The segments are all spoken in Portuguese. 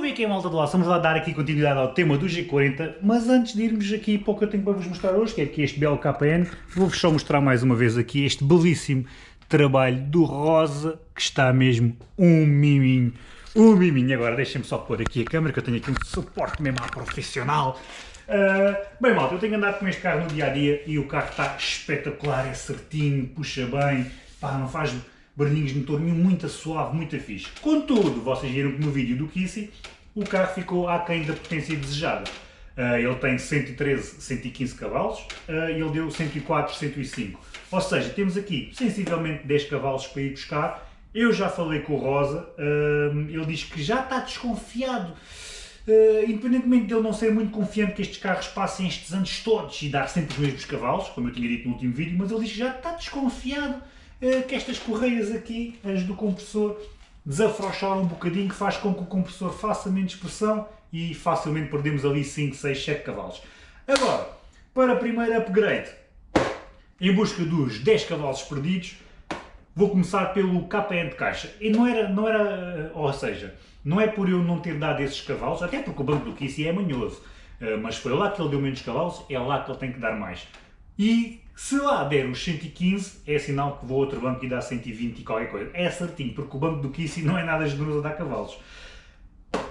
Como é que é malta do lado? Vamos lá dar aqui continuidade ao tema do G40, mas antes de irmos aqui para o que eu tenho para vos mostrar hoje, que é aqui este belo KN, vou-vos só mostrar mais uma vez aqui este belíssimo trabalho do Rosa, que está mesmo um miminho. Um miminho. Agora deixem-me só pôr aqui a câmera, que eu tenho aqui um suporte mesmo à profissional. Uh, bem malta, eu tenho andado com este carro no dia-a-dia -dia, e o carro está espetacular, é certinho, puxa bem, pá, não faz barulhinhos de motor nenhum, muito suave, muito fixe. Contudo, vocês viram que no vídeo do Kissy, o carro ficou aquém da potência desejada. Uh, ele tem 113, 115 cavalos uh, e ele deu 104, 105. Ou seja, temos aqui sensivelmente 10 cavalos para ir buscar. Eu já falei com o Rosa, uh, ele diz que já está desconfiado. independentemente de ele não ser muito confiante que estes carros passem estes anos todos e dar sempre os mesmos cavalos, como eu tinha dito no último vídeo, mas ele diz que já está desconfiado que estas correias aqui, as do compressor, desafrouxaram um bocadinho, que faz com que o compressor faça menos pressão e facilmente perdemos ali 5, 6, 7 cavalos. Agora, para primeiro upgrade, em busca dos 10 cavalos perdidos, vou começar pelo KN de caixa. E não era, não era, ou seja, não é por eu não ter dado esses cavalos, até porque o banco do Kissy é manhoso, eh, mas foi lá que ele deu menos cavalos, é lá que ele tem que dar mais. E se lá der os 115, é sinal que vou a outro banco e dá 120 e qualquer coisa. É certinho, porque o banco do Kissy não é nada generoso a dar cavalos.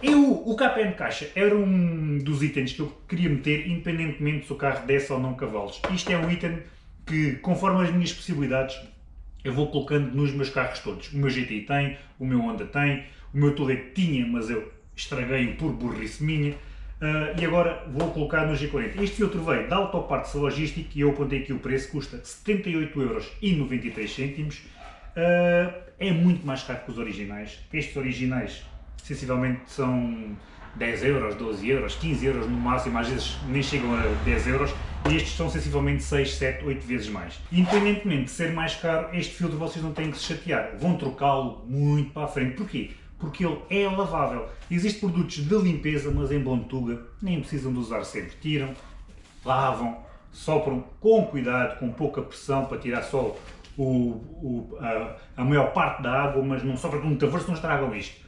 Eu, o KPN caixa era um dos itens que eu queria meter, independentemente se o carro desse ou não cavalos. Isto é um item que, conforme as minhas possibilidades, eu vou colocando nos meus carros todos. O meu GTI tem, o meu Honda tem, o meu Toledo tinha, mas eu estraguei-o por burrice minha. Uh, e agora vou colocar no G40. Este filtro veio da Autopartes Logística e eu apontei aqui o preço, custa 78,93€. Uh, é muito mais caro que os originais. Estes originais, sensivelmente, são 10 euros, 12 euros, 15 euros no máximo, às vezes nem chegam a 10 euros, e estes são sensivelmente 6, 7, 8 vezes mais. Independentemente de ser mais caro, este filtro vocês não têm que se chatear, vão trocá-lo muito para a frente. Porquê? Porque ele é lavável. Existem produtos de limpeza, mas em Bontuga nem precisam de usar sempre. Tiram, lavam, sopram com cuidado, com pouca pressão, para tirar só o, o, a, a, maior parte da água, mas não sopram com muita força, não estragam isto.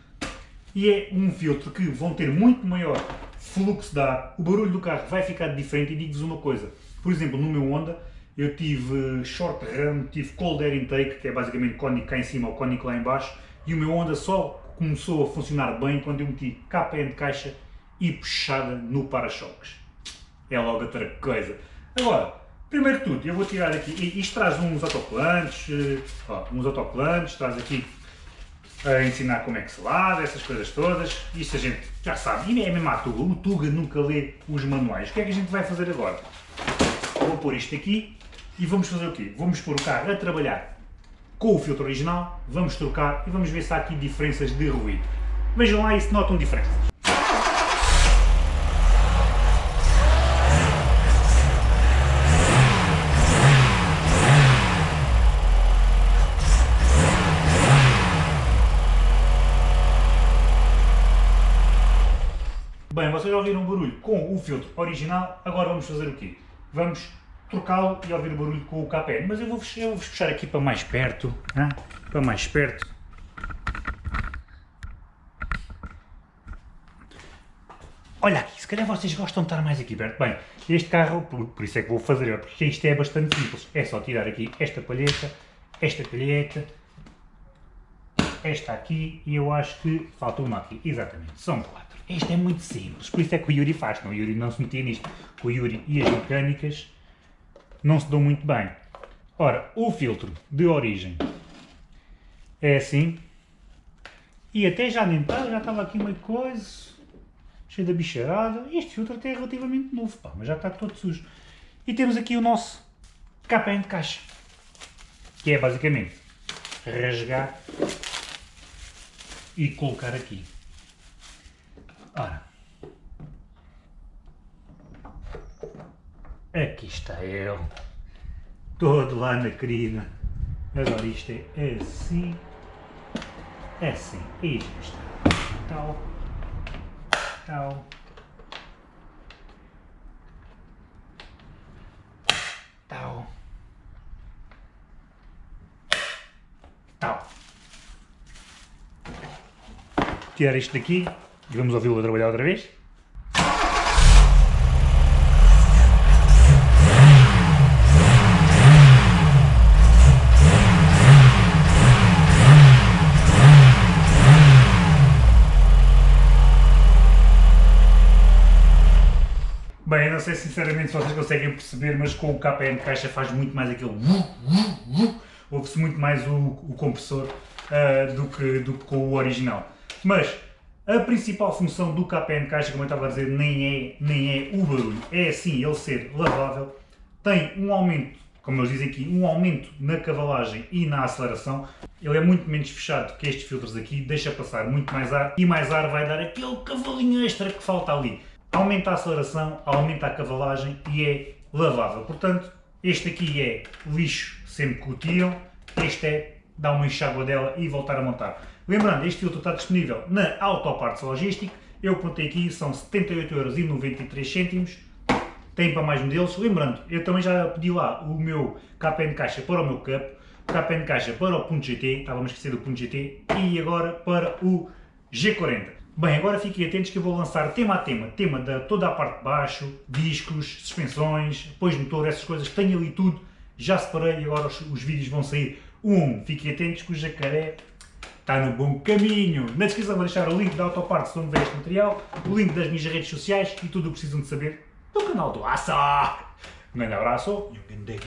E é um filtro que vão ter muito maior fluxo de ar, o barulho do carro vai ficar diferente e digo-vos uma coisa, por exemplo, no meu Honda, eu tive short run, tive cold air intake, que é basicamente cónico cá em cima ou cónico lá em baixo, e o meu Honda só começou a funcionar bem quando eu meti KPN de caixa e puxada no para-choques. É logo outra coisa. Agora, primeiro tudo, eu vou tirar aqui, isto traz uns autocolantes, eh, ó, uns autocolantes, traz aqui a ensinar como é que se lava, essas coisas todas, isto a gente já sabe, e é mesmo a Tuga, o Tuga nunca lê os manuais. O que é que a gente vai fazer agora? Vou pôr isto aqui e vamos fazer o quê? Vamos pôr o carro a trabalhar com o filtro original, vamos trocar e vamos ver se há aqui diferenças de ruído. Vejam lá e se notam diferenças. Bem, vocês já ouviram o barulho com o filtro original, agora vamos fazer o quê? Vamos trocá-lo e ouvir o barulho com o KPN. Mas eu vou puxar aqui para mais perto, hein? para mais perto. Olha aqui, se calhar vocês gostam de estar mais aqui perto. Bem, este carro, por, por isso é que vou fazer, porque isto é bastante simples. É só tirar aqui esta palheta, esta palheta, esta aqui e eu acho que falta uma aqui. Exatamente, são quatro. Isto é muito simples, por isso é que o Yuri faz. Não, o Yuri não se metia nisto. O Yuri e as mecânicas não se dão muito bem. Ora, o filtro de origem é assim, e até já estava, já estava aqui uma coisa, cheio de bicharada, este filtro até é relativamente novo, pá, mas já está todo sujo. E temos aqui o nosso KPN de caixa, que é basicamente rasgar e colocar aqui. Ora, Aqui está ele. Todo lá na crina. Agora isto é assim. É assim. Isto está. Tal. Tal. Tal. Tal. Tirar isto daqui E vamos ouvi-lo a trabalhar outra vez? Não sei sinceramente se vocês conseguem perceber, mas com o KPN caixa faz muito mais aquele ouve-se muito mais o, o compressor uh, do, que, do que com o original. Mas a principal função do KPN caixa, como eu estava a dizer, nem é, nem é o barulho, é sim ele ser lavável, tem um aumento, como eles dizem aqui, um aumento na cavalagem e na aceleração, ele é muito menos fechado que estes filtros aqui, deixa passar muito mais ar e mais ar vai dar aquele cavalinho extra que falta ali aumenta a aceleração, aumenta a cavalagem e é lavável. Portanto, este aqui é lixo sempre que o tiram, este é dar uma enxágua dela e voltar a montar. Lembrando, este filtro está disponível na Autoparts Logistic, eu contei aqui, são 78,93€, tem para mais modelos. Lembrando, eu também já pedi lá o meu KPN caixa para o meu cup, KPN caixa para o GT, estávamos a esquecer do GT, e agora para o G40. Bem, agora fiquem atentos que eu vou lançar tema a tema, tema da toda a parte de baixo, discos, suspensões, depois motor, essas coisas tenho ali tudo, já separei e agora os, os vídeos vão sair um. Fiquem atentos que o jacaré está no bom caminho. Na descrição vou deixar o link da Autoparts onde vê este material, o link das minhas redes sociais e tudo o que precisam de saber do canal do Assa. Um grande abraço e um grande.